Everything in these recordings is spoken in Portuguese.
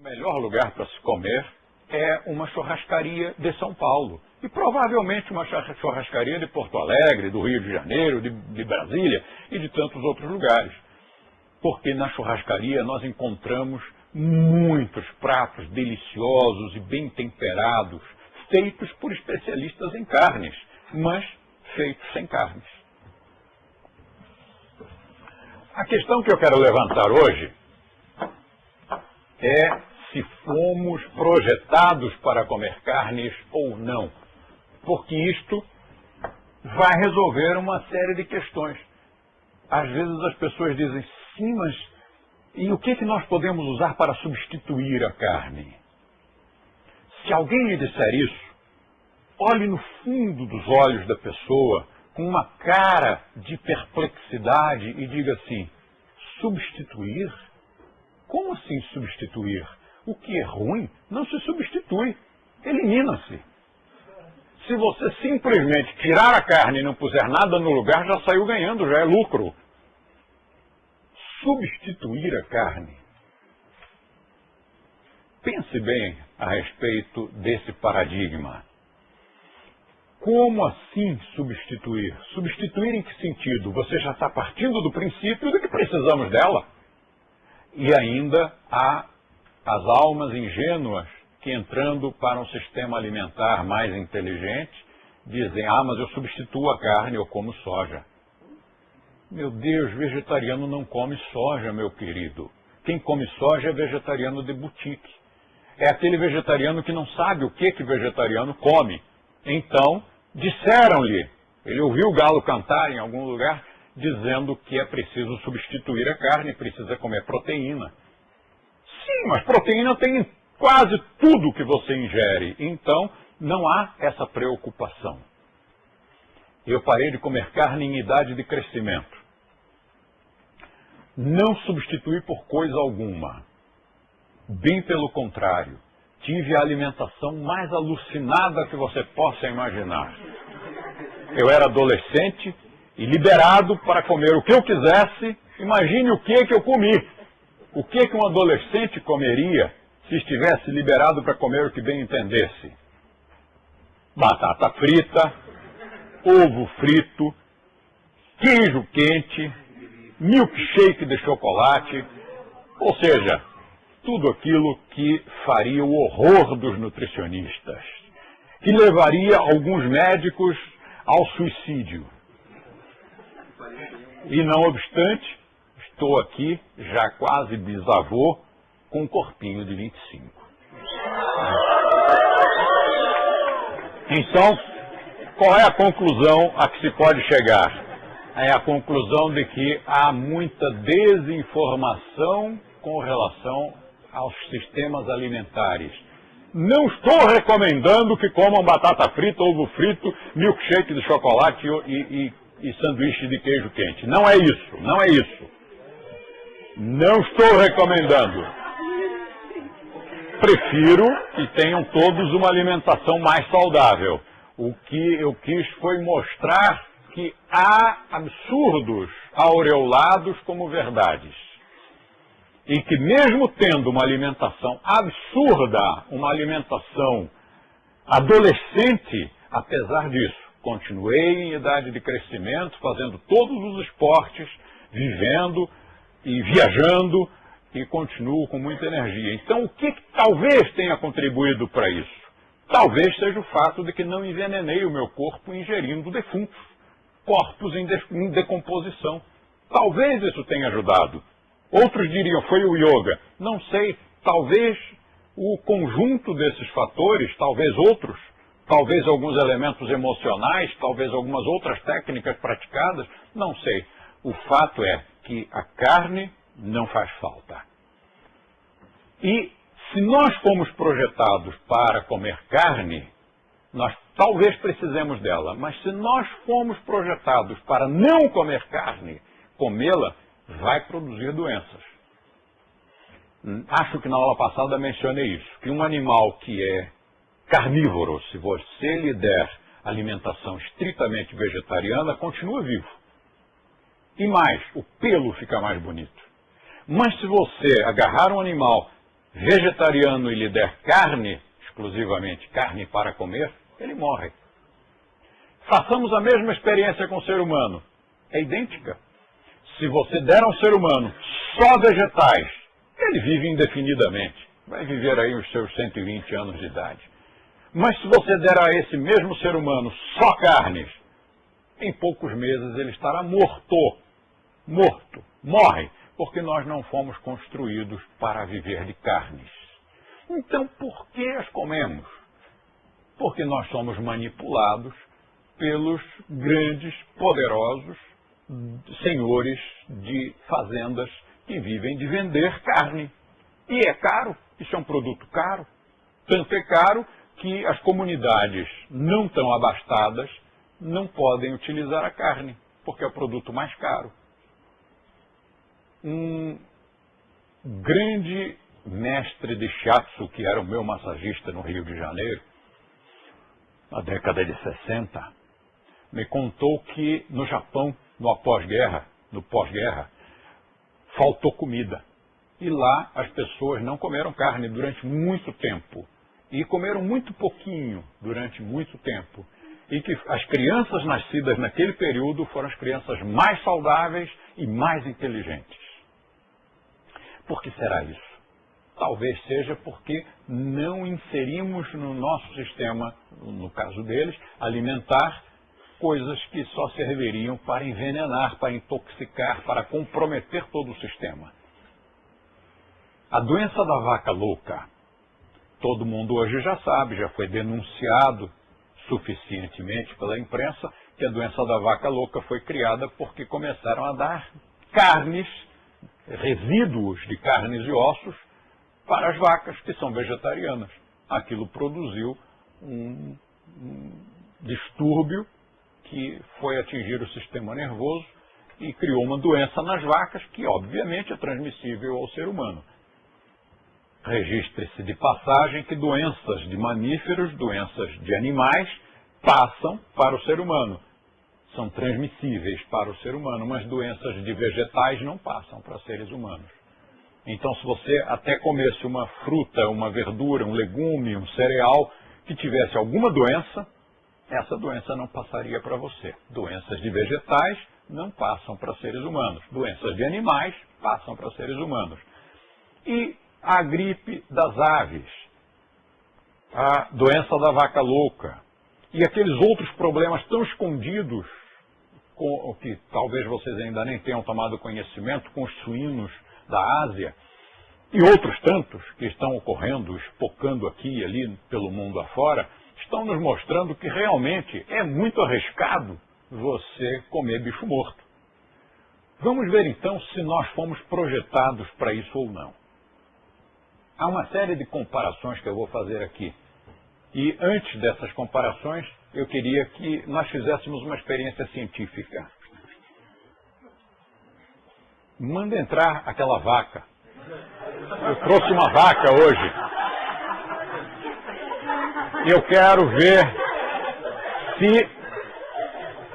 O melhor lugar para se comer é uma churrascaria de São Paulo. E provavelmente uma churrascaria de Porto Alegre, do Rio de Janeiro, de, de Brasília e de tantos outros lugares. Porque na churrascaria nós encontramos muitos pratos deliciosos e bem temperados, feitos por especialistas em carnes, mas feitos sem carnes. A questão que eu quero levantar hoje é se fomos projetados para comer carnes ou não. Porque isto vai resolver uma série de questões. Às vezes as pessoas dizem, sim, mas e o que, que nós podemos usar para substituir a carne? Se alguém lhe disser isso, olhe no fundo dos olhos da pessoa com uma cara de perplexidade e diga assim: substituir? Como assim substituir? O que é ruim não se substitui, elimina-se. Se você simplesmente tirar a carne e não puser nada no lugar, já saiu ganhando, já é lucro. Substituir a carne. Pense bem a respeito desse paradigma. Como assim substituir? Substituir em que sentido? Você já está partindo do princípio de que precisamos dela. E ainda há as almas ingênuas que entrando para um sistema alimentar mais inteligente dizem, ah, mas eu substituo a carne, eu como soja. Meu Deus, vegetariano não come soja, meu querido. Quem come soja é vegetariano de boutique. É aquele vegetariano que não sabe o que que vegetariano come. Então, disseram-lhe, ele ouviu o galo cantar em algum lugar, dizendo que é preciso substituir a carne, precisa comer proteína. Sim, mas proteína tem em quase tudo que você ingere. Então, não há essa preocupação. Eu parei de comer carne em idade de crescimento. Não substituí por coisa alguma. Bem pelo contrário tive a alimentação mais alucinada que você possa imaginar. Eu era adolescente e liberado para comer o que eu quisesse. Imagine o que que eu comi. O que que um adolescente comeria se estivesse liberado para comer o que bem entendesse? Batata frita, ovo frito, queijo quente, milkshake de chocolate, ou seja, tudo aquilo que faria o horror dos nutricionistas, que levaria alguns médicos ao suicídio. E não obstante, estou aqui, já quase bisavô, com um corpinho de 25. Então, qual é a conclusão a que se pode chegar? É a conclusão de que há muita desinformação com relação aos sistemas alimentares. Não estou recomendando que comam batata frita, ovo frito, milkshake de chocolate e, e, e sanduíche de queijo quente. Não é isso, não é isso. Não estou recomendando. Prefiro que tenham todos uma alimentação mais saudável. O que eu quis foi mostrar que há absurdos aureolados como verdades e que mesmo tendo uma alimentação absurda, uma alimentação adolescente, apesar disso, continuei em idade de crescimento, fazendo todos os esportes, vivendo e viajando e continuo com muita energia. Então, o que, que talvez tenha contribuído para isso? Talvez seja o fato de que não envenenei o meu corpo ingerindo defuntos, corpos em, de, em decomposição. Talvez isso tenha ajudado. Outros diriam, foi o yoga. Não sei, talvez o conjunto desses fatores, talvez outros, talvez alguns elementos emocionais, talvez algumas outras técnicas praticadas, não sei. O fato é que a carne não faz falta. E se nós fomos projetados para comer carne, nós talvez precisemos dela, mas se nós fomos projetados para não comer carne, comê-la vai produzir doenças. Acho que na aula passada mencionei isso, que um animal que é carnívoro, se você lhe der alimentação estritamente vegetariana, continua vivo. E mais, o pelo fica mais bonito. Mas se você agarrar um animal vegetariano e lhe der carne, exclusivamente carne para comer, ele morre. Façamos a mesma experiência com o ser humano. É idêntica. Se você der ao ser humano só vegetais, ele vive indefinidamente. Vai viver aí os seus 120 anos de idade. Mas se você der a esse mesmo ser humano só carnes, em poucos meses ele estará morto. Morto. Morre. Porque nós não fomos construídos para viver de carnes. Então por que as comemos? Porque nós somos manipulados pelos grandes, poderosos senhores de fazendas que vivem de vender carne. E é caro, isso é um produto caro. Tanto é caro que as comunidades não tão abastadas não podem utilizar a carne, porque é o produto mais caro. Um grande mestre de shiatsu, que era o meu massagista no Rio de Janeiro, na década de 60, me contou que no Japão, no pós-guerra, no pós-guerra, faltou comida. E lá as pessoas não comeram carne durante muito tempo. E comeram muito pouquinho durante muito tempo. E que as crianças nascidas naquele período foram as crianças mais saudáveis e mais inteligentes. Por que será isso? Talvez seja porque não inserimos no nosso sistema, no caso deles, alimentar coisas que só serviriam para envenenar, para intoxicar, para comprometer todo o sistema. A doença da vaca louca, todo mundo hoje já sabe, já foi denunciado suficientemente pela imprensa que a doença da vaca louca foi criada porque começaram a dar carnes, resíduos de carnes e ossos para as vacas que são vegetarianas. Aquilo produziu um, um distúrbio que foi atingir o sistema nervoso e criou uma doença nas vacas que, obviamente, é transmissível ao ser humano. Registre-se de passagem que doenças de mamíferos, doenças de animais, passam para o ser humano. São transmissíveis para o ser humano, mas doenças de vegetais não passam para seres humanos. Então, se você até comesse uma fruta, uma verdura, um legume, um cereal que tivesse alguma doença, essa doença não passaria para você. Doenças de vegetais não passam para seres humanos. Doenças de animais passam para seres humanos. E a gripe das aves, a doença da vaca louca e aqueles outros problemas tão escondidos com, que talvez vocês ainda nem tenham tomado conhecimento com os suínos da Ásia e outros tantos que estão ocorrendo, espocando aqui e ali pelo mundo afora, estão nos mostrando que realmente é muito arriscado você comer bicho morto. Vamos ver então se nós fomos projetados para isso ou não. Há uma série de comparações que eu vou fazer aqui. E antes dessas comparações, eu queria que nós fizéssemos uma experiência científica. Manda entrar aquela vaca. Eu trouxe uma vaca hoje eu quero ver se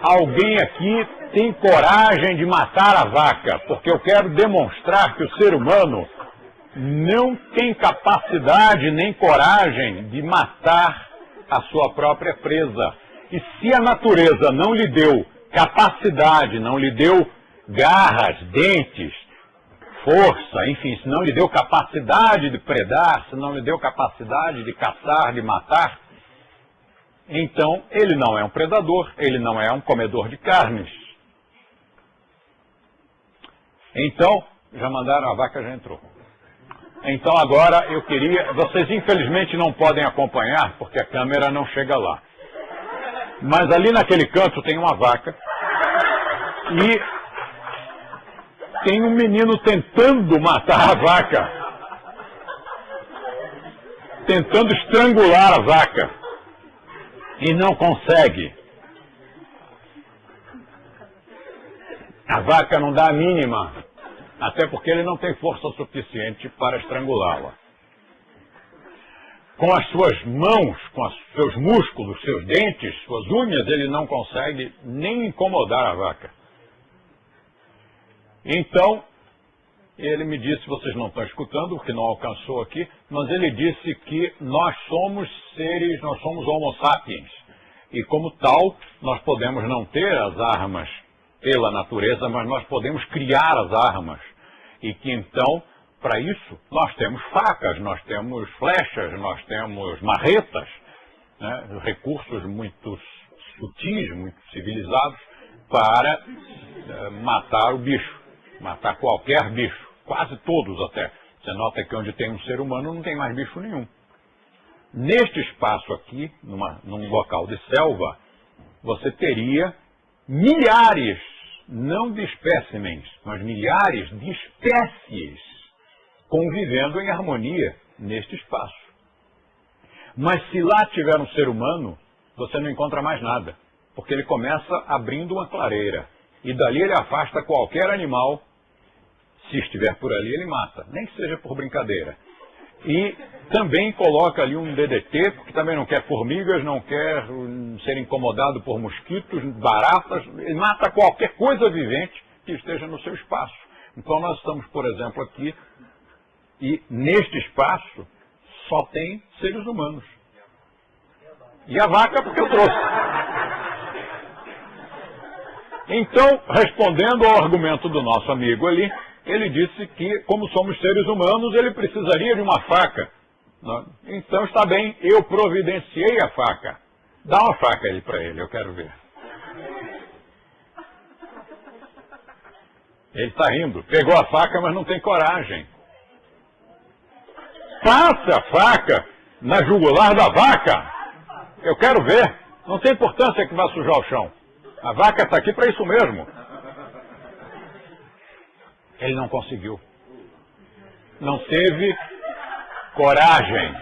alguém aqui tem coragem de matar a vaca, porque eu quero demonstrar que o ser humano não tem capacidade nem coragem de matar a sua própria presa. E se a natureza não lhe deu capacidade, não lhe deu garras, dentes, força, enfim, se não lhe deu capacidade de predar, se não lhe deu capacidade de caçar, de matar, então ele não é um predador, ele não é um comedor de carnes. Então, já mandaram, a vaca já entrou. Então agora eu queria, vocês infelizmente não podem acompanhar porque a câmera não chega lá. Mas ali naquele canto tem uma vaca e tem um menino tentando matar a vaca. Tentando estrangular a vaca. E não consegue. A vaca não dá a mínima. Até porque ele não tem força suficiente para estrangulá-la. Com as suas mãos, com os seus músculos, seus dentes, suas unhas, ele não consegue nem incomodar a vaca. Então, ele me disse, vocês não estão escutando, porque não alcançou aqui, mas ele disse que nós somos seres, nós somos homo sapiens. E como tal, nós podemos não ter as armas pela natureza, mas nós podemos criar as armas. E que então, para isso, nós temos facas, nós temos flechas, nós temos marretas, né, recursos muito sutis, muito civilizados, para uh, matar o bicho, matar qualquer bicho, quase todos até. Você nota que onde tem um ser humano não tem mais bicho nenhum. Neste espaço aqui, numa, num local de selva, você teria milhares, não de espécimens, mas milhares de espécies convivendo em harmonia neste espaço. Mas se lá tiver um ser humano, você não encontra mais nada, porque ele começa abrindo uma clareira. E dali ele afasta qualquer animal, se estiver por ali, ele mata, nem que seja por brincadeira. E também coloca ali um DDT, porque também não quer formigas, não quer hum, ser incomodado por mosquitos, baratas, mata qualquer coisa vivente que esteja no seu espaço. Então nós estamos, por exemplo, aqui, e neste espaço só tem seres humanos. E a vaca porque eu trouxe. Então, respondendo ao argumento do nosso amigo ali, ele disse que, como somos seres humanos, ele precisaria de uma faca. Então está bem, eu providenciei a faca. Dá uma faca aí para ele, eu quero ver. Ele está rindo. Pegou a faca, mas não tem coragem. Passa a faca na jugular da vaca. Eu quero ver. Não tem importância que vá sujar o chão. A vaca está aqui para isso mesmo. Ele não conseguiu. Não teve coragem.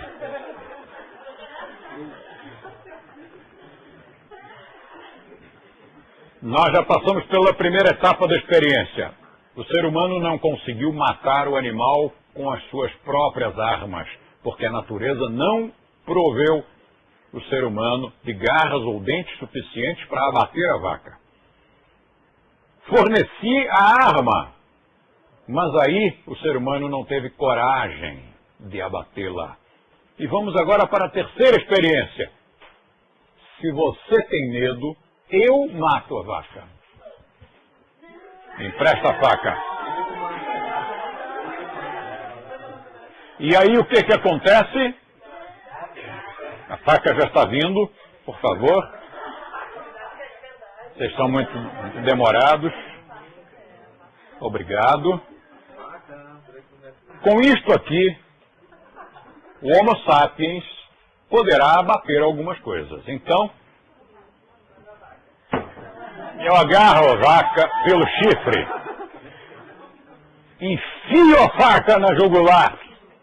Nós já passamos pela primeira etapa da experiência. O ser humano não conseguiu matar o animal com as suas próprias armas, porque a natureza não proveu o ser humano de garras ou dentes suficientes para abater a vaca. Forneci a arma, mas aí o ser humano não teve coragem de abatê-la. E vamos agora para a terceira experiência. Se você tem medo, eu mato a vaca. Empresta a faca. E aí o que, que acontece? A faca já está vindo, por favor. Vocês estão muito demorados. Obrigado. Com isto aqui, o Homo sapiens poderá abater algumas coisas. Então, eu agarro a vaca pelo chifre, enfio a faca na jugular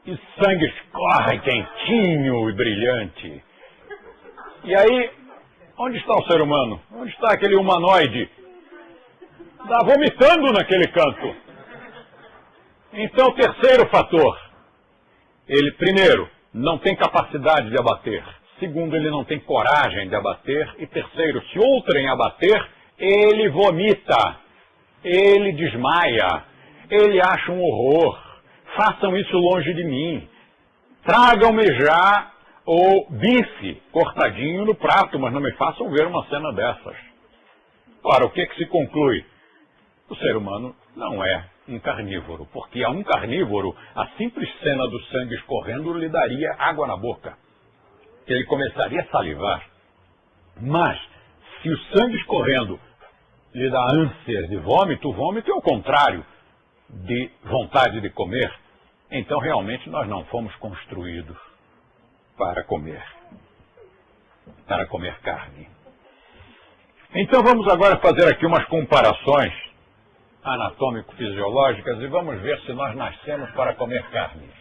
e sangue escorre quentinho e brilhante. E aí, onde está o ser humano? Onde está aquele humanoide? Está vomitando naquele canto. Então, terceiro fator. Ele, primeiro, não tem capacidade de abater. Segundo, ele não tem coragem de abater. E terceiro, se outrem abater, ele vomita. Ele desmaia. Ele acha um horror. Façam isso longe de mim. Tragam-me já o bife cortadinho no prato, mas não me façam ver uma cena dessas. Ora, o que, que se conclui? O ser humano não é um carnívoro, porque a um carnívoro a simples cena do sangue escorrendo lhe daria água na boca. Ele começaria a salivar. Mas, se o sangue escorrendo lhe dá ânsia de vômito, o vômito é o contrário de vontade de comer. Então, realmente, nós não fomos construídos para comer, para comer carne. Então, vamos agora fazer aqui umas comparações anatômico-fisiológicas e vamos ver se nós nascemos para comer carnes.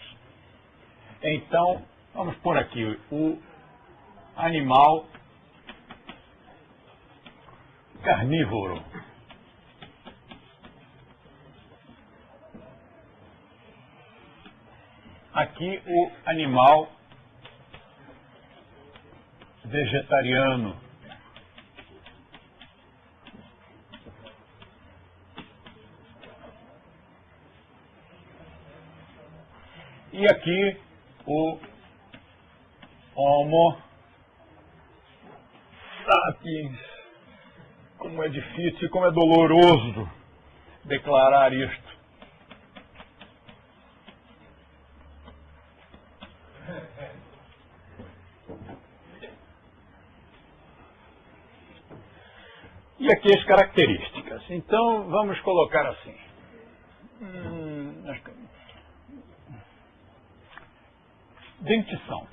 Então, vamos por aqui o animal carnívoro. Aqui o animal vegetariano. E aqui o Homo sapiens. Como é difícil, como é doloroso declarar isto. E aqui as características. Então, vamos colocar assim. Dentição.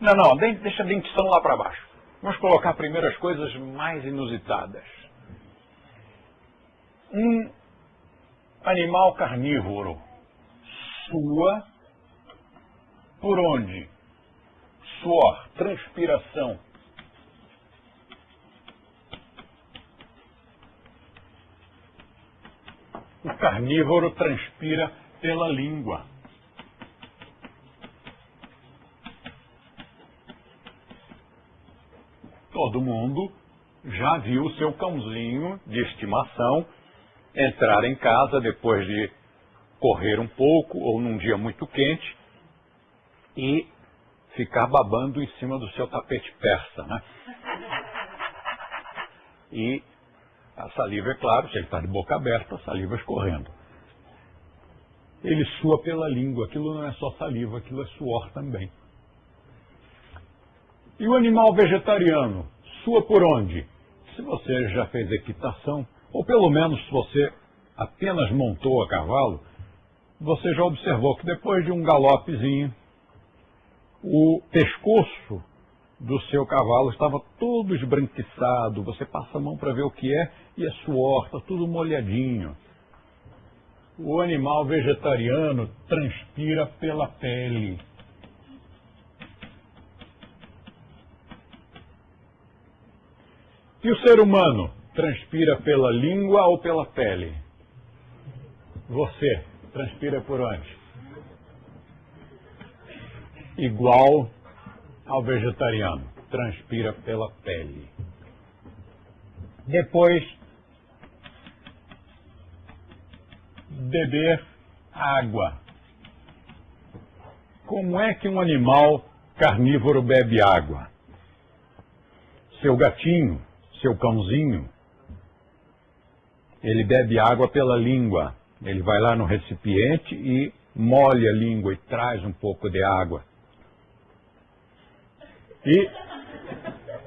Não, não, deixa a dentição lá para baixo. Vamos colocar primeiro as coisas mais inusitadas. Um animal carnívoro sua por onde? Suor, transpiração. O carnívoro transpira pela língua. Todo mundo já viu seu cãozinho de estimação entrar em casa depois de correr um pouco ou num dia muito quente e ficar babando em cima do seu tapete persa, né? E a saliva, é claro, se ele está de boca aberta, a saliva escorrendo. Ele sua pela língua, aquilo não é só saliva, aquilo é suor também. E o animal vegetariano, sua por onde? Se você já fez equitação, ou pelo menos se você apenas montou a cavalo, você já observou que depois de um galopezinho, o pescoço do seu cavalo estava todo esbranquiçado, você passa a mão para ver o que é e é suor, está tudo molhadinho. O animal vegetariano transpira pela pele. E o ser humano transpira pela língua ou pela pele? Você transpira por onde? Igual ao vegetariano, transpira pela pele. Depois, beber água. Como é que um animal carnívoro bebe água? Seu gatinho, seu cãozinho, ele bebe água pela língua. Ele vai lá no recipiente e molha a língua e traz um pouco de água. E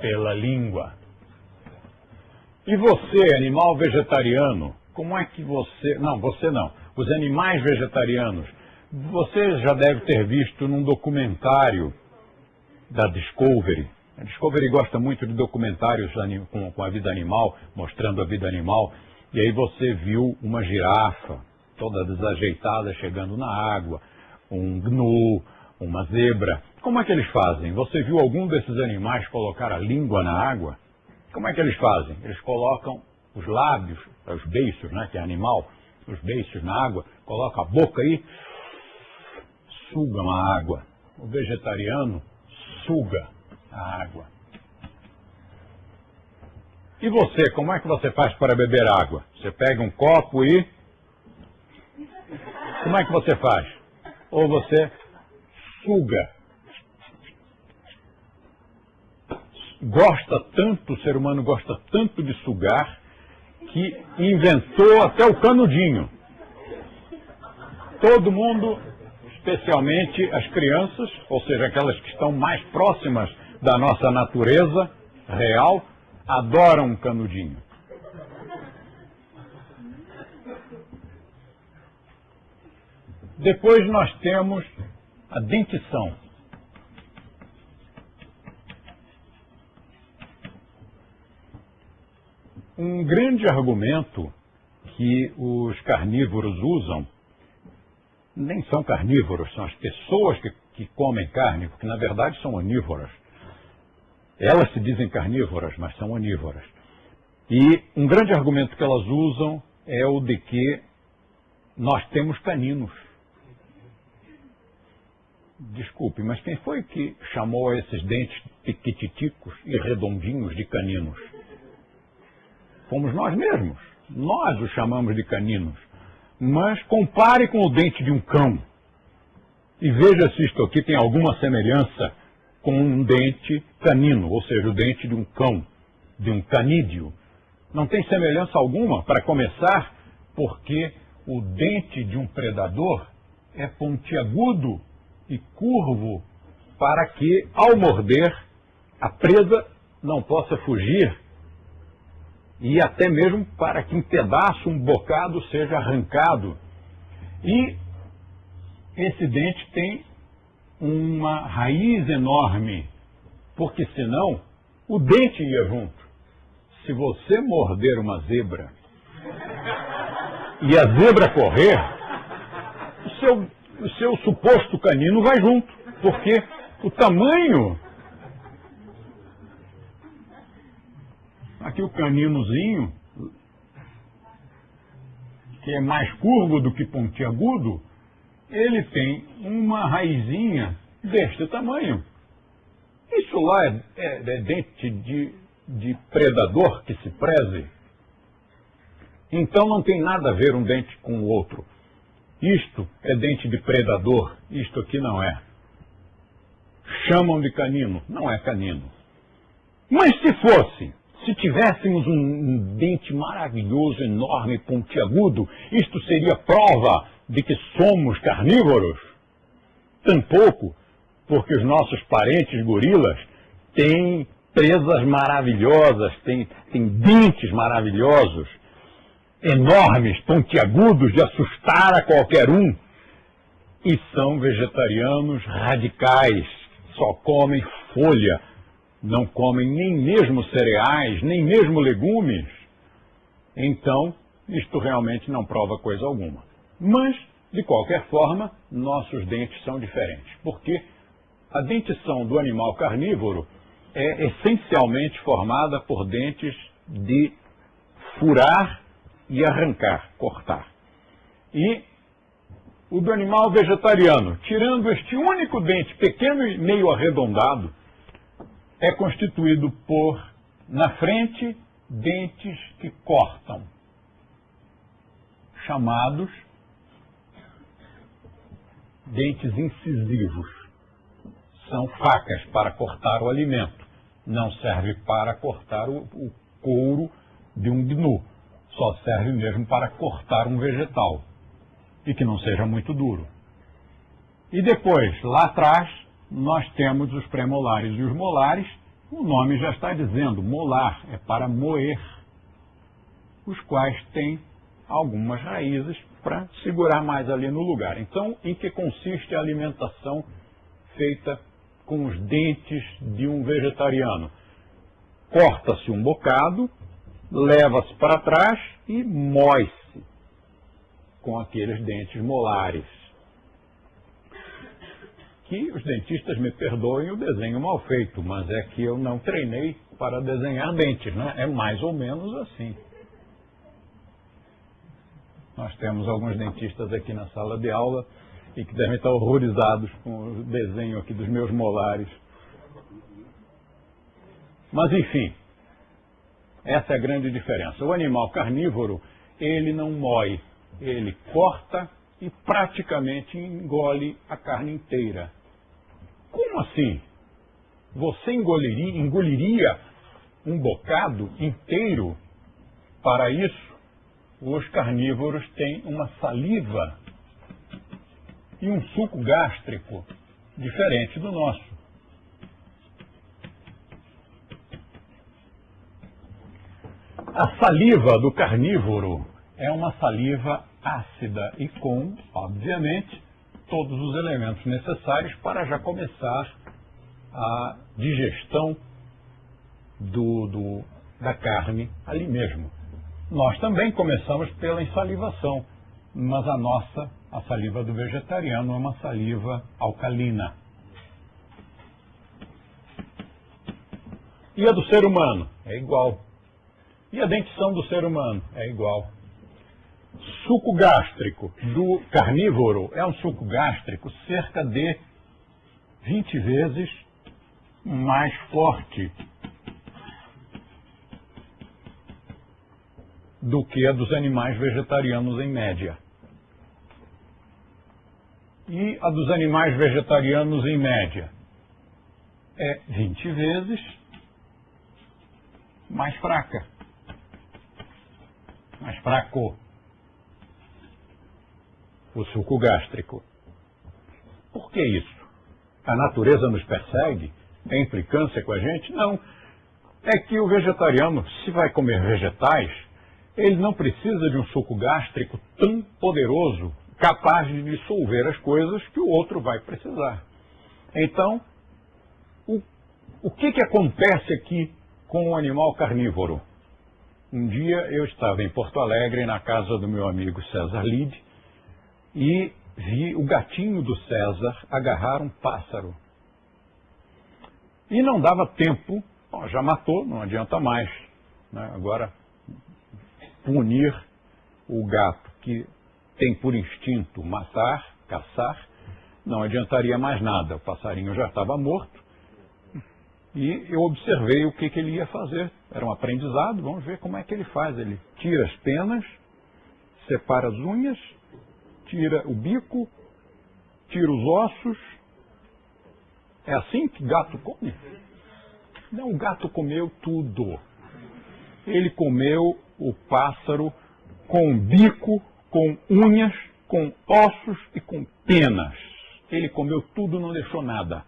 pela língua. E você, animal vegetariano, como é que você. Não, você não. Os animais vegetarianos. Você já deve ter visto num documentário da Discovery. A Discovery gosta muito de documentários com a vida animal, mostrando a vida animal. E aí você viu uma girafa toda desajeitada chegando na água, um gnu, uma zebra. Como é que eles fazem? Você viu algum desses animais colocar a língua na água? Como é que eles fazem? Eles colocam os lábios, os beiços, né, que é animal, os beiços na água, colocam a boca aí, sugam a água. O vegetariano suga a água. E você, como é que você faz para beber água? Você pega um copo e. Como é que você faz? Ou você suga. Gosta tanto, o ser humano gosta tanto de sugar, que inventou até o canudinho. Todo mundo, especialmente as crianças, ou seja, aquelas que estão mais próximas da nossa natureza real, adoram um canudinho. Depois nós temos a dentição. Um grande argumento que os carnívoros usam, nem são carnívoros, são as pessoas que, que comem carne, porque na verdade são onívoras. Elas se dizem carnívoras, mas são onívoras. E um grande argumento que elas usam é o de que nós temos caninos. Desculpe, mas quem foi que chamou esses dentes piquititicos e redondinhos de caninos? Fomos nós mesmos. Nós os chamamos de caninos. Mas compare com o dente de um cão. e veja se isto aqui tem alguma semelhança com um dente canino, ou seja, o dente de um cão, de um canídeo. Não tem semelhança alguma, para começar, porque o dente de um predador é pontiagudo e curvo para que, ao morder, a presa não possa fugir e até mesmo para que um pedaço, um bocado seja arrancado. E esse dente tem uma raiz enorme, porque senão o dente ia junto. Se você morder uma zebra e a zebra correr, o seu, o seu suposto canino vai junto, porque o tamanho. Aqui o caninozinho, que é mais curvo do que pontiagudo, ele tem uma raizinha deste tamanho. Isso lá é, é, é dente de, de predador que se preze. Então não tem nada a ver um dente com o outro. Isto é dente de predador, isto aqui não é. Chamam de canino, não é canino. Mas se fosse, se tivéssemos um dente maravilhoso, enorme, pontiagudo, isto seria prova de que somos carnívoros? Tampouco, porque os nossos parentes gorilas têm presas maravilhosas, têm, têm dentes maravilhosos, enormes, pontiagudos, de assustar a qualquer um, e são vegetarianos radicais, só comem folha, não comem nem mesmo cereais, nem mesmo legumes. Então, isto realmente não prova coisa alguma. Mas, de qualquer forma, nossos dentes são diferentes, porque a dentição do animal carnívoro é essencialmente formada por dentes de furar e arrancar, cortar. E o do animal vegetariano, tirando este único dente pequeno e meio arredondado, é constituído por, na frente, dentes que cortam, chamados dentes incisivos. São facas para cortar o alimento. Não serve para cortar o, o couro de um gnu. Só serve mesmo para cortar um vegetal. E que não seja muito duro. E depois, lá atrás, nós temos os premolares e os molares. O nome já está dizendo, molar é para moer, os quais têm algumas raízes para segurar mais ali no lugar. Então, em que consiste a alimentação feita com os dentes de um vegetariano? Corta-se um bocado, leva-se para trás e moe-se com aqueles dentes molares. Que os dentistas me perdoem o desenho mal feito, mas é que eu não treinei para desenhar dentes, né? É mais ou menos assim. Nós temos alguns dentistas aqui na sala de aula e que devem estar horrorizados com o desenho aqui dos meus molares. Mas enfim, essa é a grande diferença. O animal carnívoro, ele não moe, ele corta e praticamente engole a carne inteira. Como assim? Você engoliria, engoliria um bocado inteiro? Para isso, os carnívoros têm uma saliva e um suco gástrico diferente do nosso. A saliva do carnívoro é uma saliva ácida e com, obviamente, todos os elementos necessários para já começar a digestão do, do, da carne ali mesmo. Nós também começamos pela insalivação, mas a nossa, a saliva do vegetariano, é uma saliva alcalina. E a do ser humano? É igual. E a dentição do ser humano? É igual. Suco gástrico do carnívoro é um suco gástrico cerca de 20 vezes mais forte do que a dos animais vegetarianos em média. e a dos animais vegetarianos em média? É 20 vezes mais fraca. Mais fraco. O suco gástrico. Por que isso? A natureza nos persegue? É implicância com a gente? Não. É que o vegetariano, se vai comer vegetais, ele não precisa de um suco gástrico tão poderoso, capaz de dissolver as coisas que o outro vai precisar. Então, o, o que, que acontece aqui com o animal carnívoro? Um dia eu estava em Porto Alegre, na casa do meu amigo César Lide, e vi o gatinho do César agarrar um pássaro. E não dava tempo, bom, já matou, não adianta mais. Né? Agora, punir o gato que tem por instinto matar, caçar, não adiantaria mais nada. O passarinho já estava morto. E eu observei o que, que ele ia fazer. Era um aprendizado, vamos ver como é que ele faz. Ele tira as penas, separa as unhas, tira o bico, tira os ossos. É assim que gato come? Não, o gato comeu tudo. Ele comeu o pássaro com bico, com unhas, com ossos e com penas. Ele comeu tudo, não deixou nada.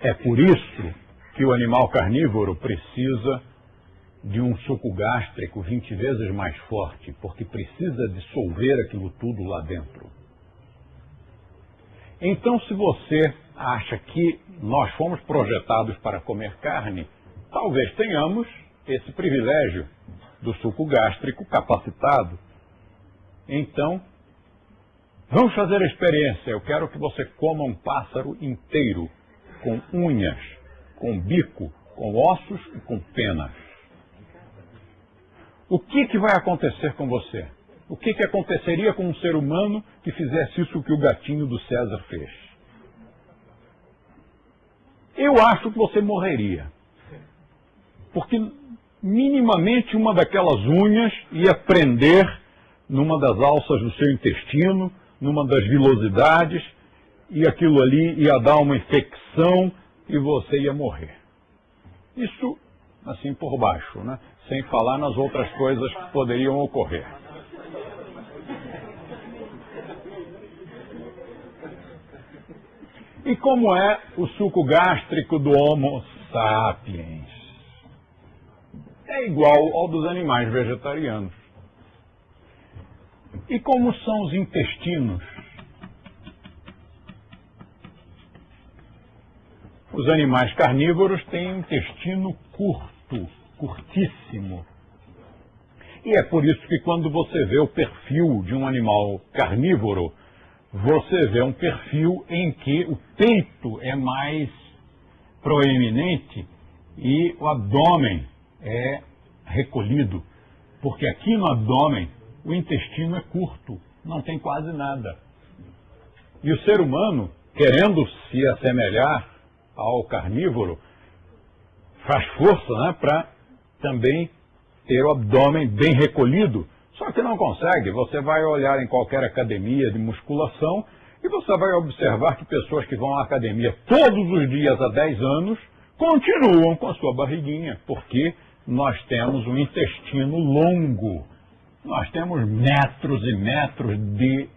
É por isso que o animal carnívoro precisa de um suco gástrico 20 vezes mais forte, porque precisa dissolver aquilo tudo lá dentro. Então, se você acha que nós fomos projetados para comer carne, talvez tenhamos esse privilégio do suco gástrico capacitado. Então, vamos fazer a experiência. Eu quero que você coma um pássaro inteiro, com unhas, com bico, com ossos e com penas. O que, que vai acontecer com você? O que, que aconteceria com um ser humano que fizesse isso que o gatinho do César fez? Eu acho que você morreria. Porque minimamente uma daquelas unhas ia prender numa das alças do seu intestino, numa das vilosidades, e aquilo ali ia dar uma infecção e você ia morrer. Isso assim por baixo, né? Sem falar nas outras coisas que poderiam ocorrer. E como é o suco gástrico do Homo sapiens? É igual ao dos animais vegetarianos. E como são os intestinos? Os animais carnívoros têm intestino curto curtíssimo. E é por isso que quando você vê o perfil de um animal carnívoro, você vê um perfil em que o peito é mais proeminente e o abdômen é recolhido. Porque aqui no abdômen o intestino é curto, não tem quase nada. E o ser humano, querendo se assemelhar ao carnívoro, faz força né, para também ter o abdômen bem recolhido, só que não consegue. Você vai olhar em qualquer academia de musculação e você vai observar que pessoas que vão à academia todos os dias há 10 anos continuam com a sua barriguinha, porque nós temos um intestino longo. Nós temos metros e metros de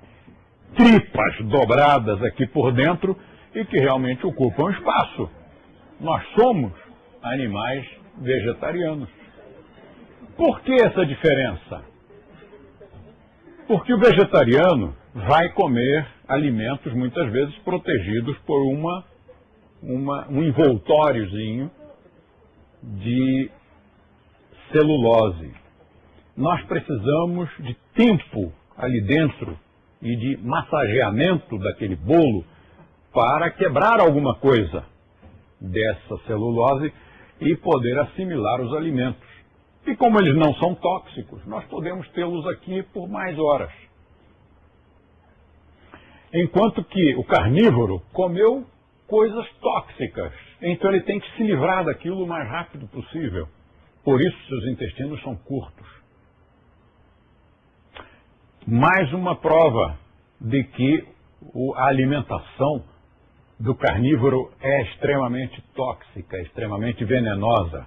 tripas dobradas aqui por dentro e que realmente ocupam espaço. Nós somos animais vegetarianos. Por que essa diferença? Porque o vegetariano vai comer alimentos muitas vezes protegidos por uma, uma, um envoltóriozinho de celulose. Nós precisamos de tempo ali dentro e de massageamento daquele bolo para quebrar alguma coisa dessa celulose e poder assimilar os alimentos. E como eles não são tóxicos, nós podemos tê-los aqui por mais horas. Enquanto que o carnívoro comeu coisas tóxicas, então ele tem que se livrar daquilo o mais rápido possível. Por isso seus intestinos são curtos. Mais uma prova de que a alimentação do carnívoro é extremamente tóxica, extremamente venenosa.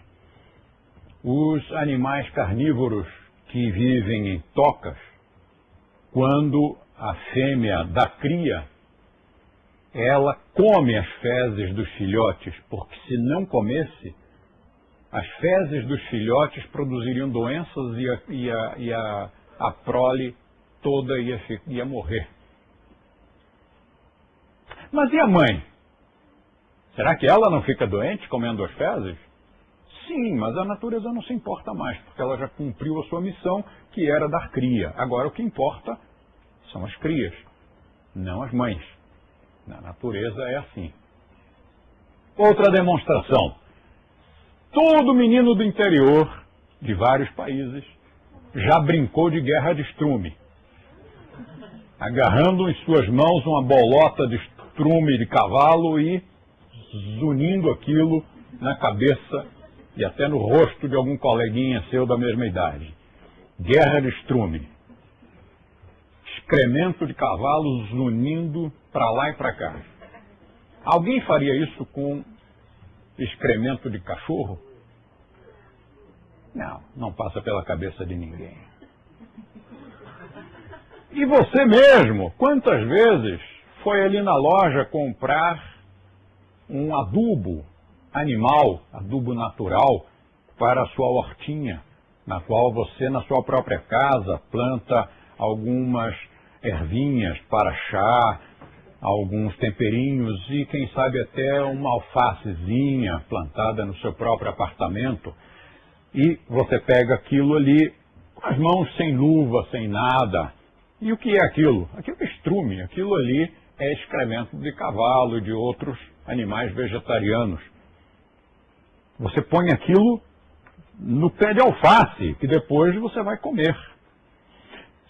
Os animais carnívoros que vivem em tocas, quando a fêmea da cria, ela come as fezes dos filhotes, porque se não comesse, as fezes dos filhotes produziriam doenças e a, e a, e a, a prole toda ia, ia morrer. Mas e a mãe? Será que ela não fica doente comendo as fezes? Sim, mas a natureza não se importa mais, porque ela já cumpriu a sua missão, que era dar cria. Agora o que importa são as crias, não as mães. Na natureza é assim. Outra demonstração. Todo menino do interior de vários países já brincou de guerra de estrume, agarrando em suas mãos uma bolota de estrume de cavalo e zunindo aquilo na cabeça e até no rosto de algum coleguinha seu da mesma idade. Guerra de estrume. Excremento de cavalo zunindo para lá e para cá. Alguém faria isso com excremento de cachorro? Não, não passa pela cabeça de ninguém. E você mesmo, quantas vezes foi ali na loja comprar um adubo animal, adubo natural, para a sua hortinha, na qual você, na sua própria casa, planta algumas ervinhas para chá, alguns temperinhos e, quem sabe, até uma alfacezinha plantada no seu próprio apartamento. E você pega aquilo ali com as mãos sem luva, sem nada. E o que é aquilo? Aquilo é estrume, aquilo ali é excremento de cavalo e de outros animais vegetarianos. Você põe aquilo no pé de alface, que depois você vai comer.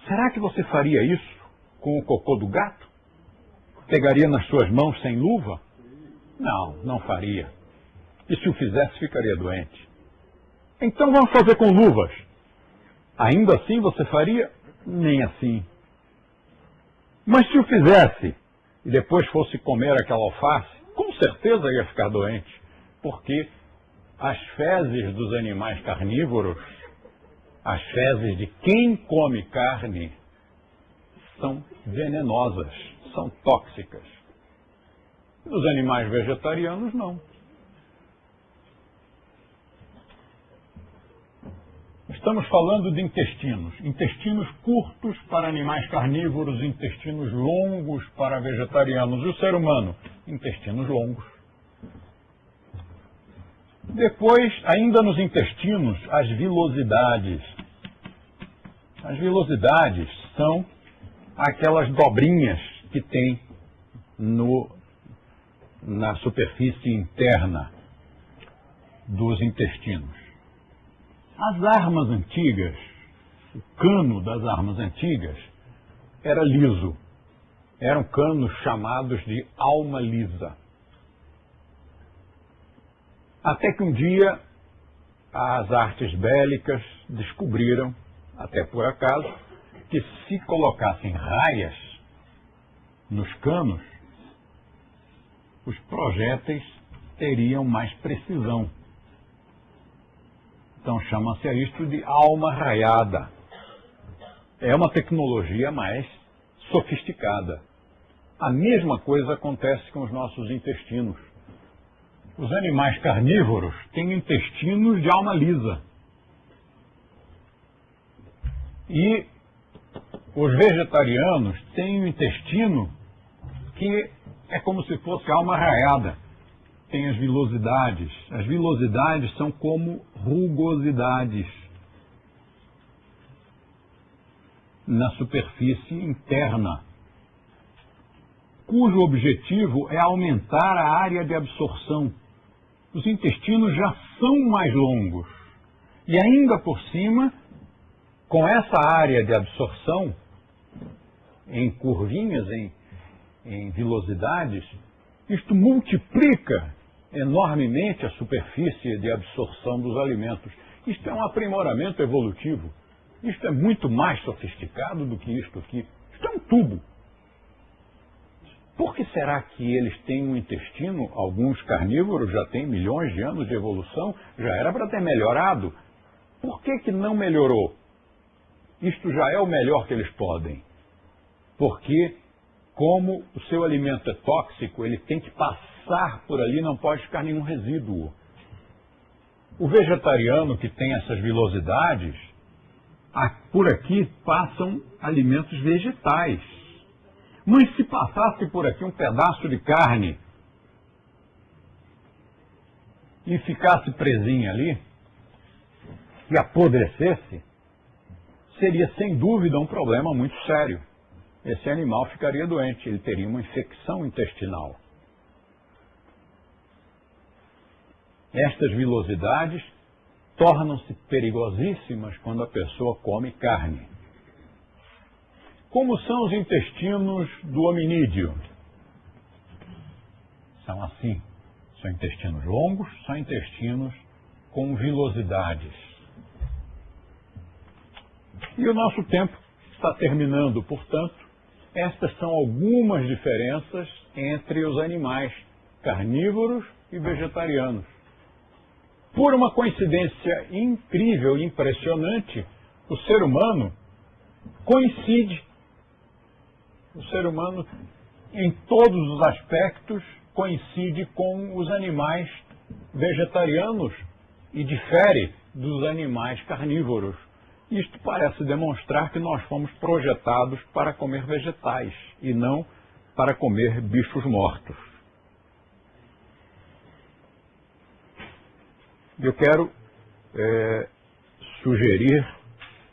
Será que você faria isso com o cocô do gato? Pegaria nas suas mãos sem luva? Não, não faria. E se o fizesse, ficaria doente. Então vamos fazer com luvas. Ainda assim você faria? Nem assim. Mas se o fizesse e depois fosse comer aquela alface, com certeza ia ficar doente. Porque as fezes dos animais carnívoros, as fezes de quem come carne, são venenosas são tóxicas. Nos animais vegetarianos, não. Estamos falando de intestinos. Intestinos curtos para animais carnívoros, intestinos longos para vegetarianos. E o ser humano? Intestinos longos. Depois, ainda nos intestinos, as vilosidades. As vilosidades são aquelas dobrinhas que tem no, na superfície interna dos intestinos. As armas antigas, o cano das armas antigas, era liso. Eram canos chamados de alma lisa. Até que um dia as artes bélicas descobriram, até por acaso, que se colocassem raias nos canos, os projéteis teriam mais precisão. Então chama-se isto de alma raiada. É uma tecnologia mais sofisticada. A mesma coisa acontece com os nossos intestinos. Os animais carnívoros têm intestinos de alma lisa. E os vegetarianos têm o intestino que é como se fosse alma raiada. Tem as vilosidades. As vilosidades são como rugosidades na superfície interna, cujo objetivo é aumentar a área de absorção. Os intestinos já são mais longos. E ainda por cima, com essa área de absorção, em curvinhas, em, em isto multiplica enormemente a superfície de absorção dos alimentos. Isto é um aprimoramento evolutivo. Isto é muito mais sofisticado do que isto aqui. Isto é um tubo. Por que será que eles têm um intestino? Alguns carnívoros já têm milhões de anos de evolução, já era para ter melhorado. Por que, que não melhorou? Isto já é o melhor que eles podem. Porque, como o seu alimento é tóxico, ele tem que passar por ali, não pode ficar nenhum resíduo. O vegetariano que tem essas vilosidades, por aqui passam alimentos vegetais. Mas se passasse por aqui um pedaço de carne e ficasse presinho ali, e apodrecesse, seria sem dúvida um problema muito sério. Esse animal ficaria doente, ele teria uma infecção intestinal. Estas vilosidades tornam-se perigosíssimas quando a pessoa come carne. Como são os intestinos do hominídeo? São assim. São intestinos longos, são intestinos com vilosidades. E o nosso tempo está terminando, portanto, estas são algumas diferenças entre os animais carnívoros e vegetarianos. Por uma coincidência incrível e impressionante, o ser humano coincide. O ser humano, em todos os aspectos, coincide com os animais vegetarianos e difere dos animais carnívoros. Isto parece demonstrar que nós fomos projetados para comer vegetais e não para comer bichos mortos. Eu quero é, sugerir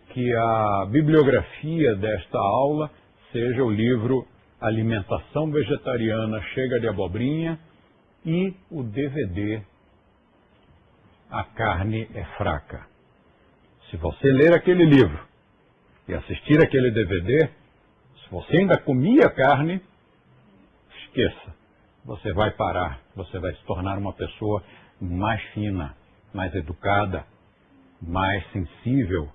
que a bibliografia desta aula seja o livro Alimentação Vegetariana Chega de Abobrinha e o DVD A Carne é Fraca. Se você ler aquele livro e assistir aquele DVD, se você ainda comia carne, esqueça. Você vai parar, você vai se tornar uma pessoa mais fina, mais educada, mais sensível,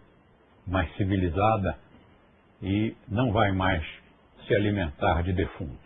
mais civilizada e não vai mais se alimentar de defunto.